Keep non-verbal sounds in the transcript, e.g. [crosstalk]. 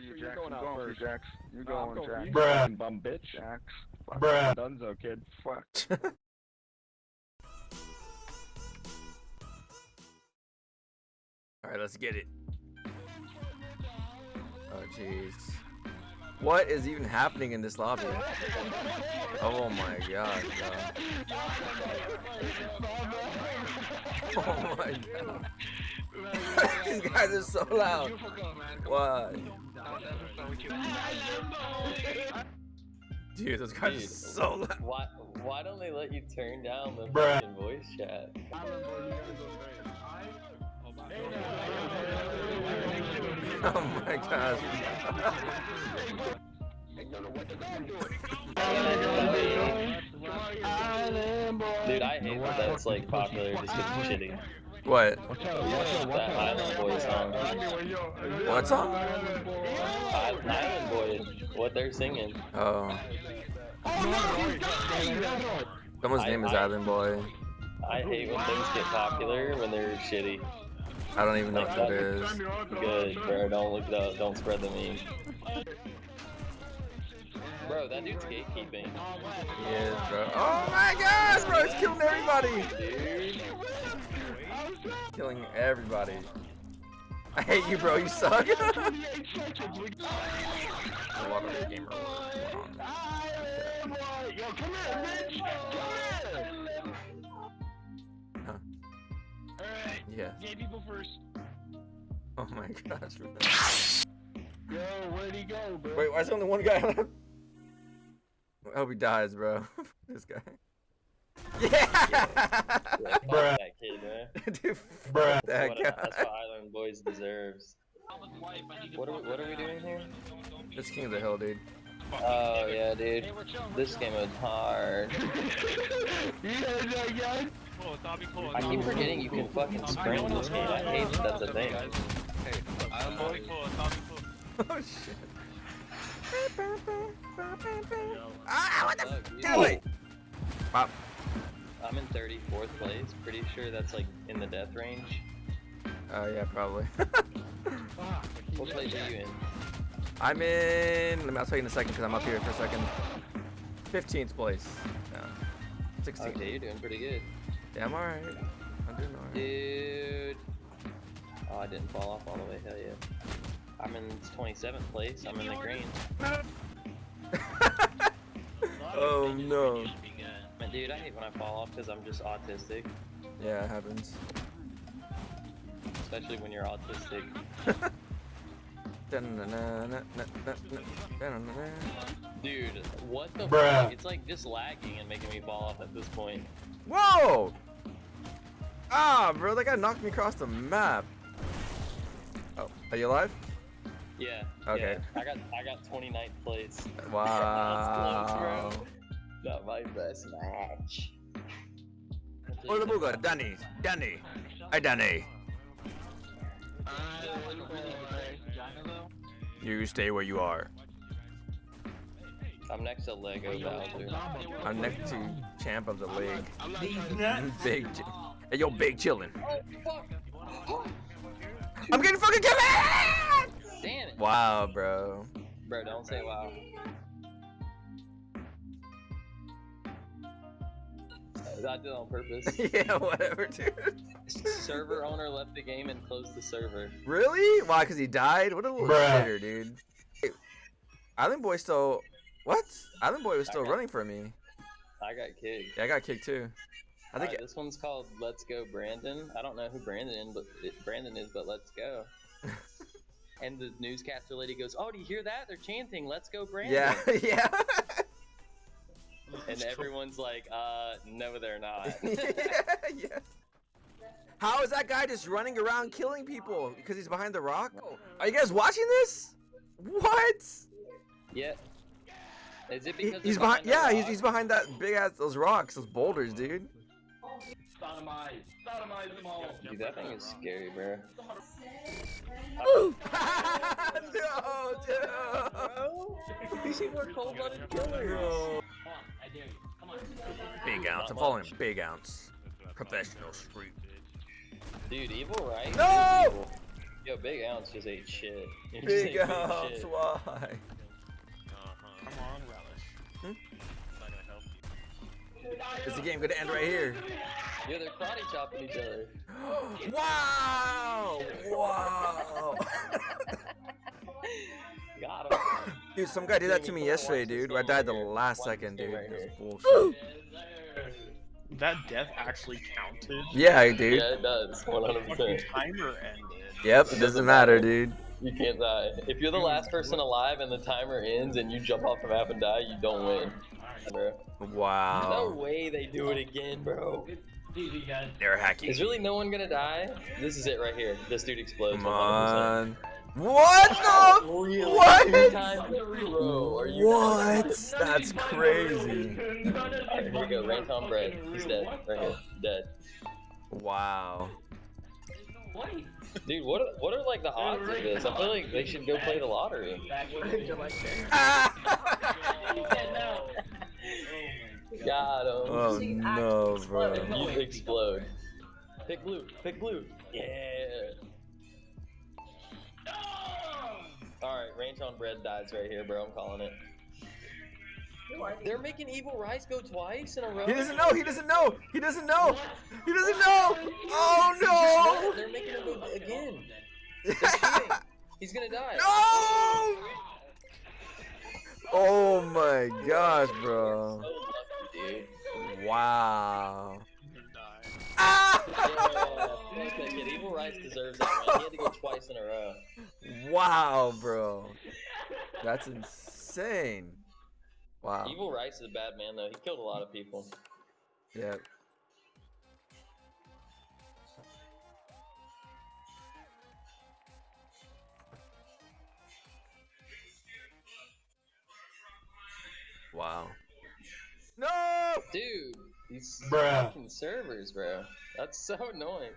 you, you're Jax. going I'm out going for first. Jax. You're going, going Jax. Bruh. Bum bitch. Jax. Fuck. Bruh. Dunzo, kid. Fuck. [laughs] Alright, let's get it. Oh, jeez. What is even happening in this lobby? [laughs] Oh my god, bro. [laughs] Oh my god. These guys are so loud. Why? Dude, those guys are so loud. Why why don't they let you turn down the Bruh. fucking voice chat? [laughs] Oh my gosh. Dude, I hate that that's like popular just 'cause it's shitty. What? That Island Boy song. What song? Island Boy, what they're singing. Oh. Someone's name is Island Boy. I hate when things get popular when they're shitty. I don't even know Like what that that. is. Good, bro. Don't look it up. Don't spread the meme. Bro, that dude's gatekeeping. He is, bro. Oh my gosh, bro, he's killing everybody. Dude. Killing everybody. I hate you, bro. You suck. A lot of gamer going on. Huh. Yeah. Gay people first. Oh my gosh. bro. [laughs] Yo, where'd he go, bro? Wait, why is there only one guy left? I hope he dies, bro. [laughs] this guy. [laughs] Yeah! Yeah, fuck Bruh. [laughs] that kid, man. Dude, Bruh. fuck that What- guy. that's what Island Boys deserves. What are, we, what are we doing here? It's King of the Hill, dude. Oh, yeah, dude. This game is hard. [laughs] I keep forgetting you can fucking sprint in this game. I hate that that's a thing. [laughs] Oh shit. Ah, what the? Fuck. Get away! Pop. I'm in 34th place. Pretty sure that's like in the death range. Oh yeah, probably. [laughs] What place are you in? I'm in. Let me. I'll tell you in a second because I'm up here for a second. 15th place. Yeah. 16th. Okay, you're doing pretty good. Yeah, I'm alright. I'm doing alright. Dude. Oh, I didn't fall off all the way. Hell yeah. I'm in 27th place. I'm in the green. [laughs] oh no. Man, dude, I hate when I fall off because I'm just autistic. Yeah, it happens. Especially when you're autistic. Dude, what the Bruh. fuck? It's like just lagging and making me fall off at this point. Whoa! Ah, bro, that guy knocked me across the map. Oh, are you alive? Yeah. Okay. Yeah. I got I got 29th place. Wow. close, Not my best match. Hola, Buga, Danny, Danny, hi, Danny. You stay where you are. I'm next to Lego Bowser. I'm next to champ of the league. Big, hey yo, big chillin'. I'm getting fucking killed. Damn it. Wow, bro. Bro, don't say wow. I did it on purpose. [laughs] yeah, whatever, dude. Server owner left the game and closed the server. Really? Why? Cause he died? What a little Bruh. shitter, dude. Hey, Island Boy still. What? Island Boy was still Okay. running for me. I got kicked. Yeah, I got kicked too. I think. Alright, this one's called Let's Go Brandon. I don't know who Brandon is, but Brandon is, but let's go. [laughs] and the newscaster lady goes, "Oh, do you hear that? They're chanting, Let's go [laughs] Brandon." yeah, yeah. And everyone's like, "Uh, no, they're not." [laughs] yeah, yeah. How is that guy just running around killing people because he's behind the rock? Are you guys watching this? What? yeah. Is it because he's they're behind. Yeah, he's, rock? he's behind that big ass those rocks, those boulders, dude. Dude, that thing is scary, bro. [laughs] no, dude. We're cold-blooded killers. Bro. Big ounce. I'm following. Big ounce. Professional street. Dude, evil, right? No! Evil. Yo, Big Ounce just ate shit. [laughs] He just Big ate ups, shit. why? Come on, relish. Hmm? It's not gonna help you. Is the game gonna end right here? Yo, they're karate chopping each other. [gasps] wow! Wow! [laughs] Got him. dude, some guy did that to me yesterday, dude. I died the last second, dude. game right That's bullshit. That death actually counted. Yeah, dude. Yeah, it does. 100%. Fucking timer ended. Yep, it doesn't matter, dude. You can't die. If you're the last person alive and the timer ends and you jump off the map and die, you don't win. Bro. No way they do it again, bro. They're hacking. Is really no one gonna die? This is it right here. This dude explodes. Come 100%. On. What the? Really? What? Two times in a row. Are you What? That's crazy. Alright, here we go. Ranton bread. He's dead. Right here. Dead. Wow. Dude, what are, what are like the odds of this? I feel like they should go play the lottery. Got him. oh no, bro. You explode. Pick blue. Pick blue. Yeah. On bread dies right here, bro. I'm calling it. They're making Evil Rice go twice in a row. He doesn't know. He doesn't know. He doesn't know. He doesn't know. Oh no. They're making him go again. He's gonna die. [laughs] no. Oh my gosh, bro. So lucky, dude. Wow. Ah! Yeah, fuck that kid. Evil Rice deserves that one. He had to go twice in a row. Wow, bro. That's insane. Wow. Evil Rice is a bad man though. He killed a lot of people. Yep. Wow. No! Dude, these Bruh. fucking servers, bro. That's so annoying.